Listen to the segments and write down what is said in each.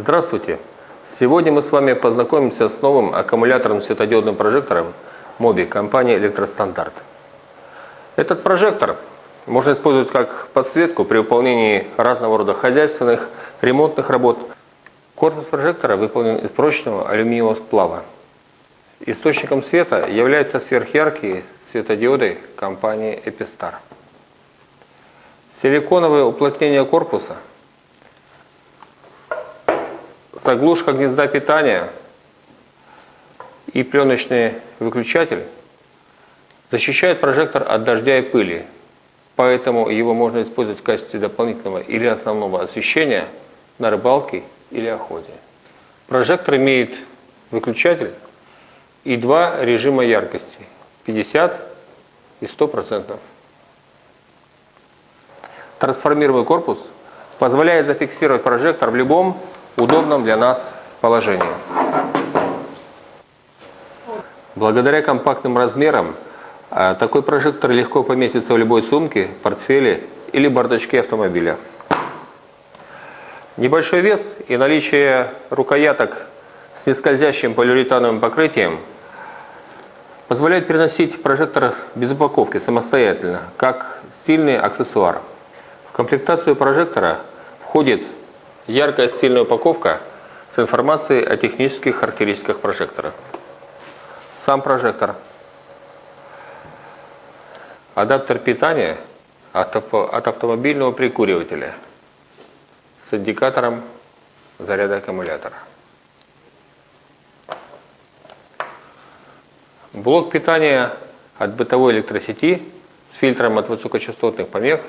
Здравствуйте! Сегодня мы с вами познакомимся с новым аккумуляторным светодиодным прожектором MOBI компании Электростандарт. Этот прожектор можно использовать как подсветку при выполнении разного рода хозяйственных, ремонтных работ. Корпус прожектора выполнен из прочного алюминиевого сплава. Источником света являются сверхяркие светодиоды компании Epistar. Силиконовое уплотнение корпуса, заглушка гнезда питания и пленочный выключатель защищают прожектор от дождя и пыли, поэтому его можно использовать в качестве дополнительного или основного освещения на рыбалке или охоте. Прожектор имеет выключатель и два режима яркости 50 и 100%. Трансформируемый корпус позволяет зафиксировать прожектор в любом удобном для нас положении. Благодаря компактным размерам а, такой прожектор легко поместится в любой сумке, портфеле или бардачке автомобиля. Небольшой вес и наличие рукояток с нескользящим полиуретановым покрытием позволяет переносить прожектор без упаковки самостоятельно, как стильный аксессуар. В комплектацию прожектора входит яркая стильная упаковка с информацией о технических характеристиках прожектора. Сам прожектор. Адаптер питания от автомобильного прикуривателя с индикатором заряда аккумулятора. Блок питания от бытовой электросети с фильтром от высокочастотных помех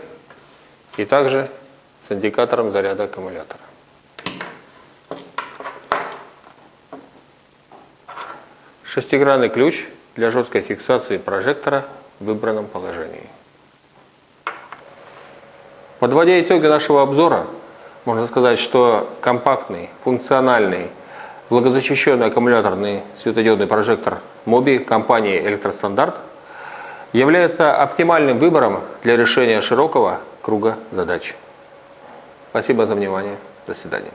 и также с индикатором заряда аккумулятора. Шестигранный ключ для жесткой фиксации прожектора в выбранном положении. Подводя итоги нашего обзора, можно сказать, что компактный, функциональный, влагозащищенный аккумуляторный светодиодный прожектор MOBI компании Электростандарт является оптимальным выбором для решения широкого круга задач. Спасибо за внимание. До свидания.